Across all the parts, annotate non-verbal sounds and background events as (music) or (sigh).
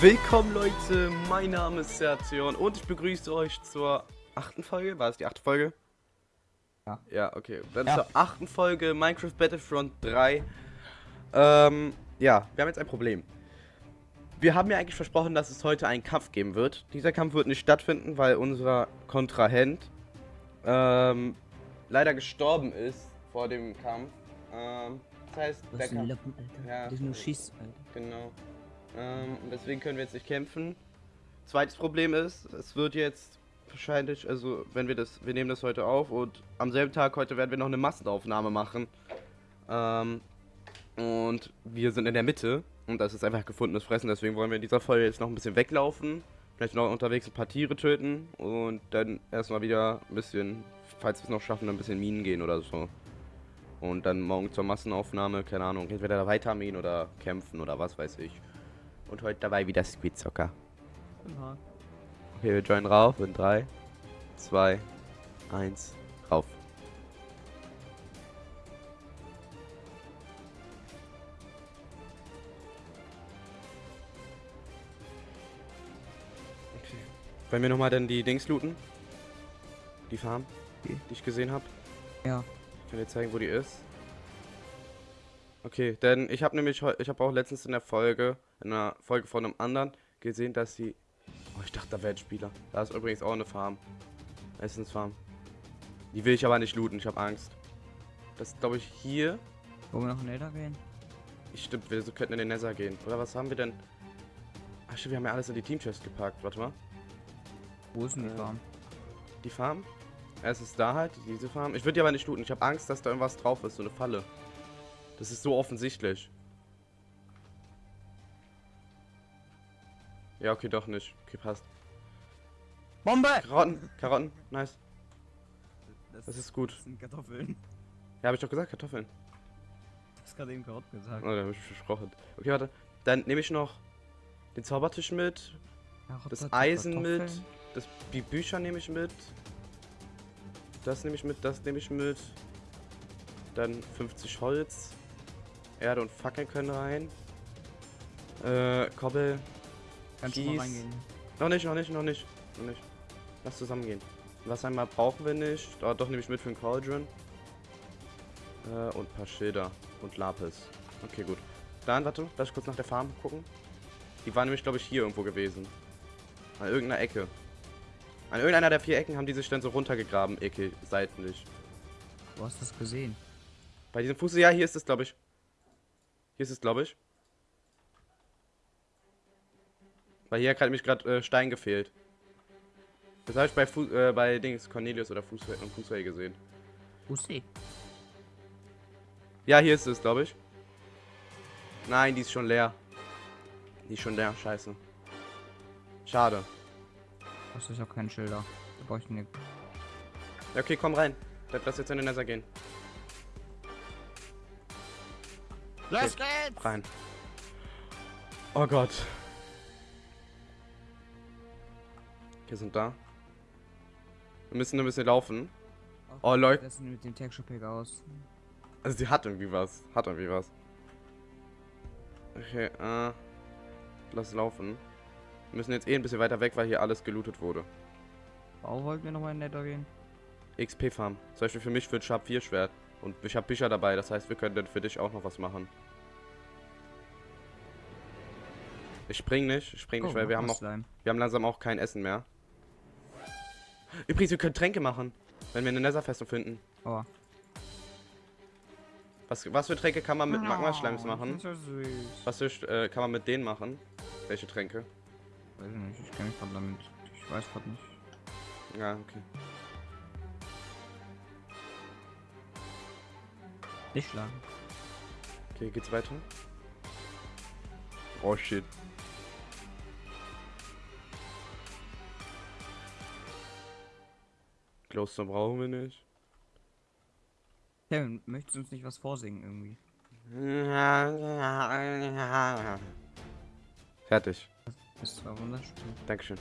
Willkommen Leute, mein Name ist Sertion und ich begrüße euch zur achten Folge. War es die achte Folge? Ja. Ja, okay. Dann Ja. zur achten Folge Minecraft Battlefront 3. Ähm, ja, wir haben jetzt ein Problem. Wir haben ja eigentlich versprochen, dass es heute einen Kampf geben wird. Dieser Kampf wird nicht stattfinden, weil unser Kontrahent ähm, leider gestorben ist vor dem Kampf. Ähm, das heißt, Was der Kampf... Lappen, Alter? Ja. Das ist nur Schiss, Alter. Genau. Ähm, deswegen können wir jetzt nicht kämpfen. Zweites Problem ist, es wird jetzt wahrscheinlich, also wenn wir das, wir nehmen das heute auf und am selben Tag heute werden wir noch eine Massenaufnahme machen. Ähm, und wir sind in der Mitte und das ist einfach gefundenes Fressen, deswegen wollen wir in dieser Folge jetzt noch ein bisschen weglaufen. Vielleicht noch unterwegs ein paar Tiere töten und dann erstmal wieder ein bisschen, falls wir es noch schaffen, ein bisschen Minen gehen oder so. Und dann morgen zur Massenaufnahme, keine Ahnung, entweder weiter mähen oder kämpfen oder was weiß ich. Und heute dabei wieder Squid Soccer. Okay, wir joinen rauf in 3, 2, 1, Wollen wir nochmal dann die Dings looten? Die Farm, Okay. die ich gesehen habe? Ja. Ich kann dir zeigen, wo die ist. Okay, denn ich habe nämlich ich habe auch letztens in der Folge, in einer Folge von einem anderen gesehen, dass sie. Oh, ich dachte, da wäre ein Spieler. Da ist übrigens auch eine Farm. Essensfarm. Die will ich aber nicht looten, ich habe Angst. Das ist, glaube ich, hier. Wollen wir noch Nether gehen? Ich stimmt, wir könnten in den Nether gehen. Oder was haben wir denn? Ach stimmt, wir haben ja alles in die Teamchest gepackt. Warte mal. Wo ist denn die Äh, Farm? Die Farm? Es ist da halt, diese Farm. Ich würde die aber nicht looten. Ich habe Angst, dass da irgendwas drauf ist, so eine Falle. Das ist so offensichtlich. Ja, okay, doch nicht. Okay, passt. Bombe! Karotten, Karotten, nice. Das ist gut. Das sind Kartoffeln. Ja, habe ich doch gesagt, Kartoffeln. Du hast gerade eben Karotten gesagt. Oh, da habe ich versprochen. Okay, warte. Dann nehme ich noch den Zaubertisch mit, Karotte, das Eisen mit. Das, die Bücher nehme ich mit. Das nehme ich mit, das nehme ich mit. Dann 50 Holz. Erde und Fackeln können rein. Äh, Kobbel. Kannst du mal Kies. reingehen. Noch nicht, noch nicht, noch nicht. Noch nicht. Lass zusammengehen. Was einmal brauchen wir nicht. Oh, doch nehme ich mit für den Cauldron. Äh, und ein paar Schilder. Und Lapis. Okay, gut. Dann, warte, lass ich kurz nach der Farm gucken. Die war nämlich, glaube ich, hier irgendwo gewesen. An irgendeiner Ecke. An irgendeiner der vier Ecken haben die sich dann so runtergegraben, Ecke, seitlich. Du hast das gesehen. Bei diesem Fuß, ja, hier ist es, glaube ich. Hier ist es, glaube ich. Weil hier hat nämlich gerade äh, Stein gefehlt. Das habe ich bei, Fu äh, bei Dings Cornelius oder Fußway und Fußway gesehen. Bussi. Ja, hier ist es, glaube ich. Nein, die ist schon leer. Die ist schon leer, scheiße. Schade. Das ist auch kein Schilder. Da brauche ich nicht. Ja, okay, komm rein. Lass jetzt in den Nether gehen. Los geht's! Rein. Oh Gott. Wir sind da. Wir müssen ein bisschen laufen. Oh, Leute. Das sieht mit dem Texture Pack aus. Also sie hat irgendwie was. Hat irgendwie was. Okay, äh. Lass laufen. Wir müssen jetzt eh ein bisschen weiter weg, weil hier alles gelootet wurde. Warum wollten wir nochmal in Nether gehen? XP-Farm. Zum Beispiel für mich für ein Sharp 4 Schwert. Und ich habe Bücher dabei, das heißt, wir können dann für dich auch noch was machen. Ich spring nicht, ich spring nicht, weil wir haben auch, Slime. wir haben langsam auch kein Essen mehr. Übrigens, wir können Tränke machen, wenn wir eine Netherfestung finden. Oh. Was, was für Tränke kann man mit Magma-Schleims machen? So süß. Was für, äh, kann man mit denen machen? Welche Tränke? Weiß ich nicht, ich kenne mich gerade damit. Ich weiß gerade nicht. Ja, okay. Nicht schlagen. Okay, geht's weiter? Oh shit. Glowstone brauchen wir nicht. Kevin, möchtest du uns nicht was vorsingen irgendwie? Fertig. Das war wunderschön. Dankeschön.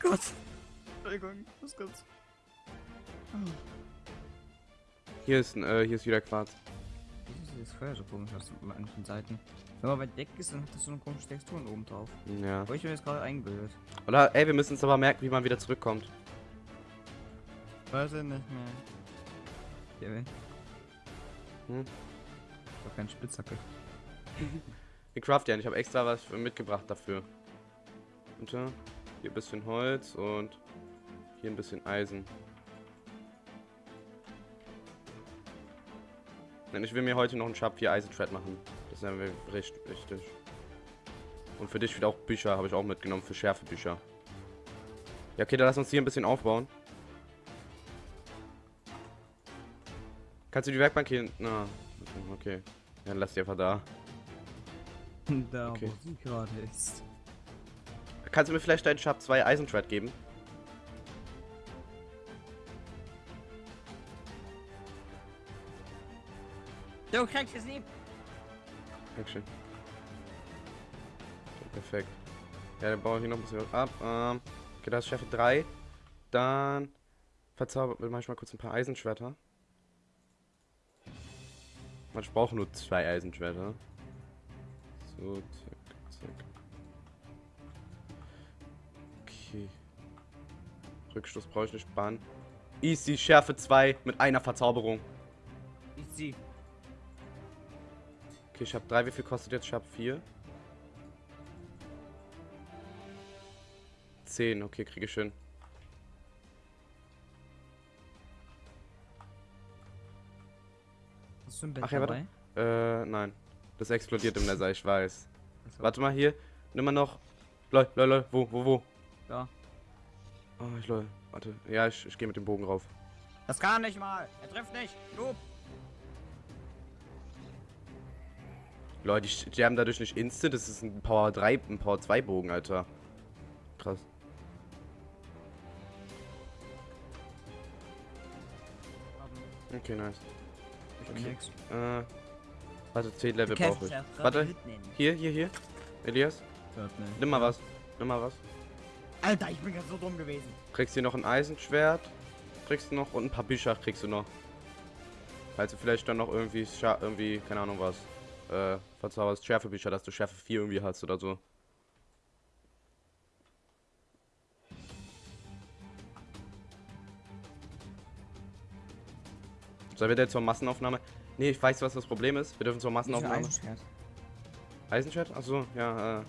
Gott. Entschuldigung, was gibt's? Hier ist, äh, hier ist wieder Quarz. Wieso ist das Feuer so komisch aus manchen Seiten? Wenn man weit weg ist, dann hat das so eine komische Texturen oben drauf. Ja. Aber ich mir jetzt gerade eingebildet. Oder, ey, wir müssen uns aber merken, wie man wieder zurückkommt. Weiß ich nicht mehr. Kevin. Hm? Ich hab keinen Spitzhacke. (laughs) Ich craft ja, ich habe extra was mitgebracht dafür. Ja, hier ein bisschen Holz und hier ein bisschen Eisen. Denn ich will mir heute noch einen Sharp 4 Eisenthread machen. Das ist mir richtig wichtig. Und für dich wieder auch Bücher habe ich auch mitgenommen, für Schärfebücher. Ja, okay, dann lass uns hier ein bisschen aufbauen. Kannst du die Werkbank hier... Na, okay, dann lass die einfach da. Da, Okay. wo sie gerade ist. Kannst du mir vielleicht deinen Sharp 2 Eisenthread geben? Du kriegst es nie. Dankeschön. Okay, perfekt. Ja, dann baue ich hier noch ein bisschen was ab. Ähm, okay, das ist Schärfe 3. Dann verzaubert mache ich mal kurz ein paar Eisenschwerter. Ich brauche nur zwei Eisenschwerter. So, zack, zack. Okay. Rückstoß brauche ich nicht bannen. Easy, Schärfe 2 mit einer Verzauberung. Ich sie. Okay, ich habe 3. Wie viel kostet jetzt Sharp 4? 10. Okay, kriege ich hin. Hast du ein Bett Ach ja, warte. Äh, nein. Das explodiert im Nether, ich weiß. Achso. Warte mal hier. Nimm mal noch. Lol, lol, lol. Wo, wo, wo? Da. Oh, ich lol. Warte. Ja, ich, ich gehe mit dem Bogen rauf. Das kann nicht mal. Er trifft nicht. Noob. Leute, die, haben dadurch nicht instant. Das ist ein Power 3, ein Power 2 Bogen, Alter. Krass. Okay, nice. Ich Okay. Äh. Warte, 10 Level brauche ich. ja Warte. Hier, hier, hier. Elias, nimm mal was. Nimm mal was. Alter, ich bin ganz so dumm gewesen. Kriegst hier noch ein Eisenschwert. Kriegst du noch und ein paar Bücher kriegst du noch. Falls du vielleicht dann noch irgendwie, Scha irgendwie, keine Ahnung was, äh, verzauberst Schärfebücher, dass du Schärfe 4 irgendwie hast oder so. Sollen wir denn zur Massenaufnahme? Nee, ich weiß, was das Problem ist. Wir dürfen zur Massenaufnahme. Eisenschwert? Achso, ja, äh.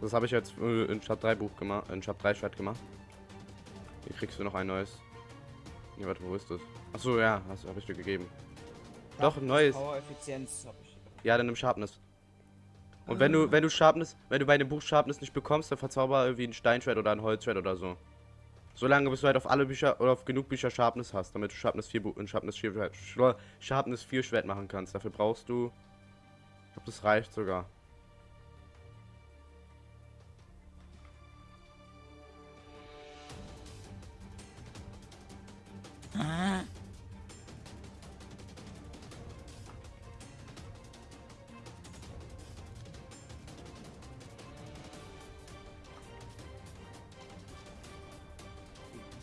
Das habe ich jetzt äh, in Shop 3 Buch gemacht, in Shop 3 Schwert gemacht. Hier kriegst du noch ein neues. Nee, warte, wo ist das? Achso, ja, das habe ich dir gegeben. Doch, ein neues. Power Effizienz hab ich. Ja, dann im Sharpness. Und wenn du, wenn du Sharpness, wenn du bei dem Buch Sharpness nicht bekommst, dann verzauber irgendwie ein Steinschwert oder ein Holzschwert oder so. Solange bis du halt auf alle Bücher oder auf genug Bücher Sharpness hast, damit du Sharpness 4 Bu- in Sharpness 4 Schwert, Schlo- Sharpness 4 Schwert machen kannst. Dafür brauchst du. Ich glaube, das reicht sogar.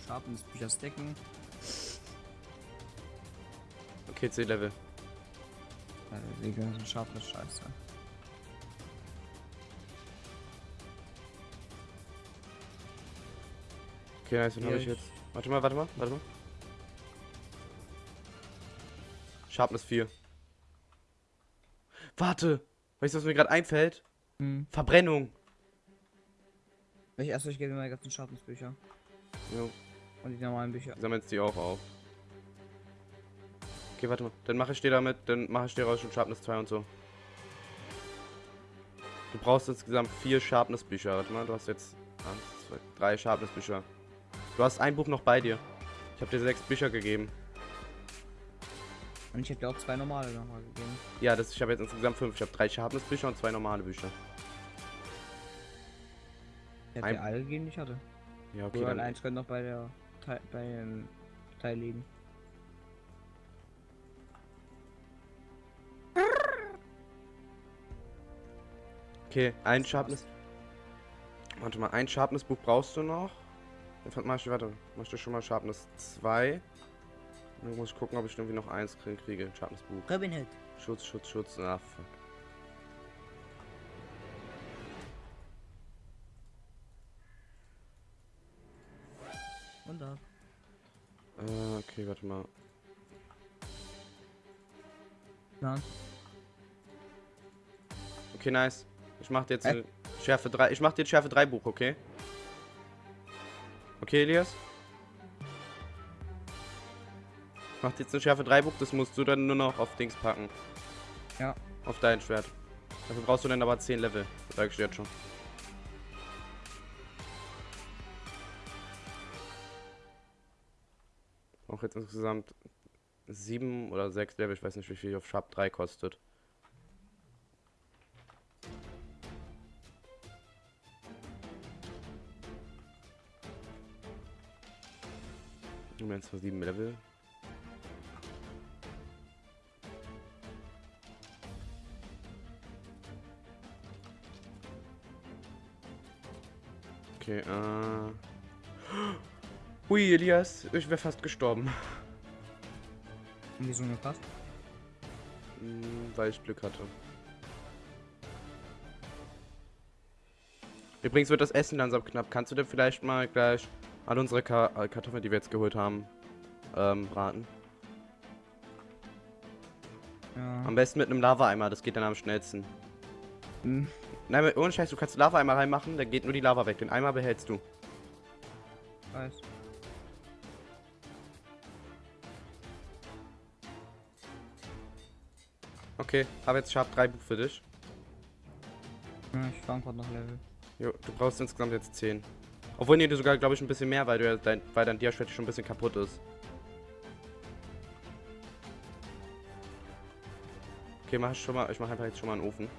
Sharpens Bücher stacken. Okay, 10 Level. Äh, Digga, so Sharpness scheiße. Okay, nice, dann habe ich jetzt. Warte mal, warte mal, warte mal. Sharpness 4. Warte! Weißt du, was mir gerade einfällt? Hm. Verbrennung. Ich erst ich gebe mir meine ganzen Sharpness Bücher. Jo, Und die normalen Bücher. sammeln die auch auf. Okay, warte mal. Dann mache ich dir damit, dann mache ich dir raus schon Sharpness 2 und so. Du brauchst insgesamt vier Sharpness Bücher. Warte mal, du hast jetzt eins, zwei, drei Sharpness Bücher. Du hast ein Buch noch bei dir. Ich habe dir sechs Bücher gegeben. Und ich hätte dir auch zwei normale nochmal gegeben. Ja, das, ich habe jetzt insgesamt fünf. Ich habe drei Sharpness Bücher und zwei normale Bücher. Ich Ein- dir alle gegeben, die ich hatte. Ja, okay, Nur dann. eins noch bei der Teil, bei dem Teil liegen. Okay, ein Sharpness. Warte mal, ein Sharpness-Buch brauchst du noch. Jetzt mach ich, warte, mach ich schon mal Sharpness 2. Dann muss ich gucken, ob ich irgendwie noch eins krie- kriege. Ein Sharpness-Buch. Robin Hood. Schutz, Schutz, Schutz. Ah, fuck. Okay, warte mal. Plan. Okay, nice. Ich mach dir jetzt eine Schärfe 3. Ich mach dir ein Schärfe 3 Buch, okay? Okay, Elias? Ich mach dir jetzt eine Schärfe 3 Buch, das musst du dann nur noch auf Dings packen. Ja. Auf dein Schwert. Dafür brauchst du dann aber 10 Level. Sag ich dir jetzt schon. Auch jetzt insgesamt 7 oder 6 Level, ich weiß nicht wie viel auf Sharp 3 kostet. Wir haben zwar 7 Level. Okay, äh. Hui, Elias, ich wäre fast gestorben. Und wieso nur fast? Hm, Weil ich Glück hatte. Übrigens wird das Essen langsam knapp. Kannst du denn vielleicht mal gleich an unsere Ka äh, Kartoffeln, die wir jetzt geholt haben, ähm, braten? Ja. Am besten mit einem Lava-Eimer, das geht dann am schnellsten. Hm. Nein, ohne Scheiß, du kannst Lava-Eimer reinmachen, dann geht nur die Lava weg. Den Eimer behältst du. Weiß. Okay, habe jetzt Sharp 3 Buch für dich. Ich war gerade noch Level. Jo, du brauchst insgesamt jetzt 10. Obwohl, nee, du sogar, glaube ich, ein bisschen mehr, weil, du ja dein, weil dein Diaschwert schon ein bisschen kaputt ist. Okay, mach ich schon mal, ich mache einfach jetzt schon mal einen Ofen.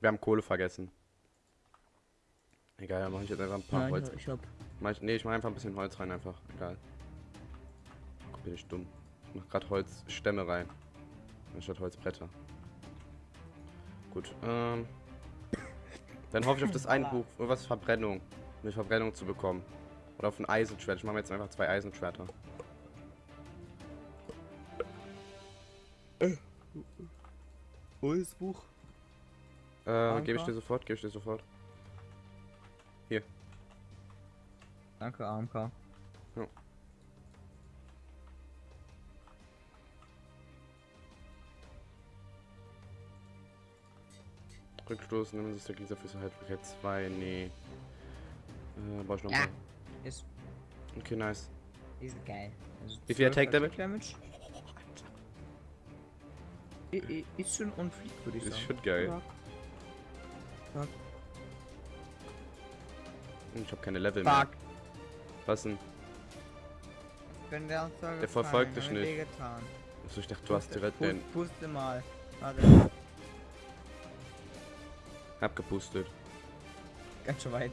Wir haben Kohle vergessen. Egal, dann mache ich jetzt einfach ein paar Holz. ich hab. Mach ich, nee, ich mache einfach ein bisschen Holz rein, einfach. Egal. Guck, bin ich dumm. Ich mach grad Holzstämme rein. Anstatt Holzbretter. Gut, ähm. Dann hoffe ich auf das eine Buch, irgendwas Verbrennung. Um die Verbrennung zu bekommen. Oder auf ein Eisenschwert. Ich mache mir jetzt einfach zwei Eisenschwerter. Wo ist das Buch? Äh, gebe ich dir sofort, gebe ich dir sofort. Danke, AMK. Rückstoß, nehmen sich der Gegner für Haltbarkeit 2, nee. Äh, brauch ich noch Ja. Ist, Okay, nice. ist geil. Also Wie viel 12 Attack Damage? I- Ist schon on fleek, würde ich Ist sagen. schon geil. Fuck. Ich habe keine Level mehr. Fuck. Was denn? Wenn der Der verfolgt dich nicht. wehgetan. Also ich dachte, du hast direkt Puste- den. Puste mal. Warte, Hab gepustet. ganz schön weit.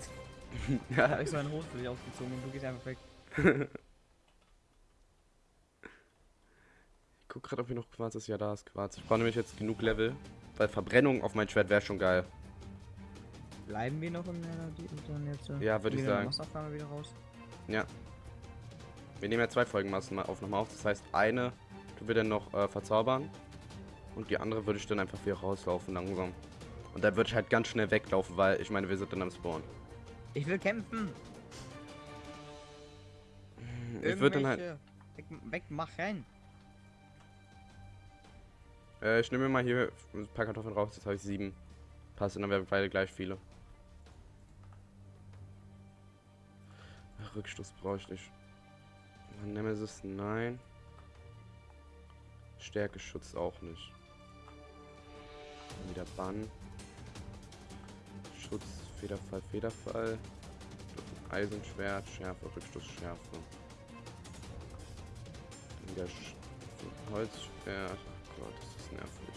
Da (laughs) ja, hab ich so einen Hose für dich ausgezogen und du gehst einfach weg. Ich guck gerade, ob hier noch Quarz ist. Ja, da ist Quarz. Ich brauche nämlich jetzt genug Level. Weil Verbrennung auf mein Schwert wäre schon geil. Bleiben wir noch in der dann jetzt? äh, Ja, würd ich sagen. Wieder raus. Ja. Wir nehmen ja zwei Folgen Massenaufnahme auf. Das heißt, eine tun wir dann noch äh, verzaubern. Und die andere würde ich dann einfach wieder rauslaufen langsam. Und dann würde ich halt ganz schnell weglaufen, weil ich meine, wir sind dann am Spawn. Ich will kämpfen. Ich würde dann halt. Weg, wegmachen. Äh, ich nehme mir mal hier ein paar Kartoffeln raus. Jetzt habe ich sieben. Passt, und dann wir beide gleich viele. Rückstoß brauche ich nicht. Nemesis, nein. Stärkeschutz auch nicht. Wieder Bann. Schutz, Federfall, Federfall. Eisenschwert, Schärfe, Rückstoß, Schärfe. Wieder Sch Holzschwert. Ach Gott, das ist nervig.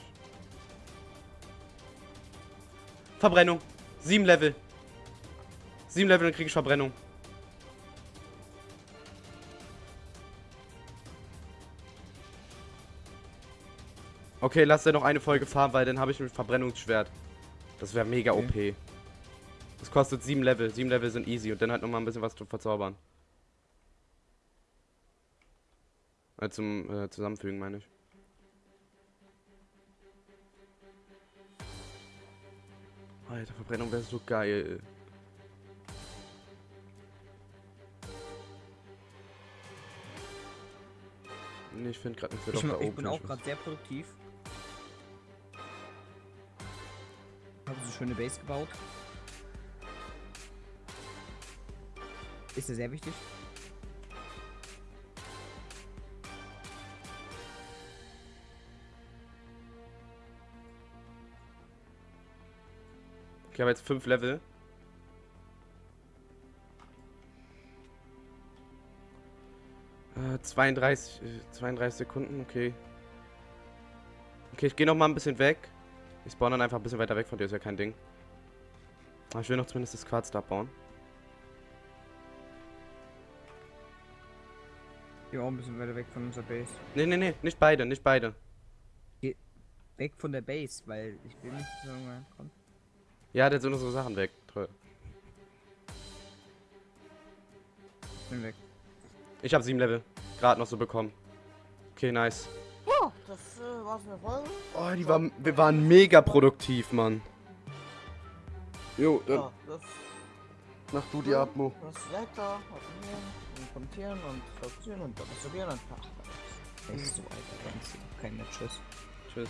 Verbrennung. Sieben Level. Sieben Level, dann kriege ich Verbrennung. Okay, lass dir noch eine Folge fahren, weil dann habe ich ein Verbrennungsschwert. Das wäre mega Okay. OP. Das kostet 7 Level. 7 Level sind easy und dann halt nochmal ein bisschen was zu verzaubern. Äh, zum äh, Zusammenfügen, meine ich. Alter, Verbrennung wäre so geil. Nee, ich finde gerade nicht Ich, da ich oben bin auch gerade sehr produktiv. Habe so schöne Base gebaut. Ist ja sehr wichtig. Ich habe jetzt 5 Level. Äh, 32, äh, 32 Sekunden, okay. Okay, ich gehe noch mal ein bisschen weg. Ich spawn dann einfach ein bisschen weiter weg von dir, ist ja kein Ding. Aber ich will noch zumindest das Quarz da abbauen. Ich bin auch ein bisschen weiter weg von unserer Base. Nee, nee, nee, nicht beide, nicht beide. Weg von der Base, weil ich will nicht dass irgendwann kommt. Ja, der sind unsere Sachen weg. Toll. Ich bin weg. Ich habe 7 Level. Gerade noch so bekommen. Okay, nice. Ja, das äh, war's mit der Folge. Oh, die waren, wir waren mega produktiv, Mann. Jo, dann Ja, das, mach du die Atmo. das Wetter, abonnieren und kommentieren und subscriben und abonnieren und ach, Echt so, Alter. Ganz kein Tschüss. Tschüss.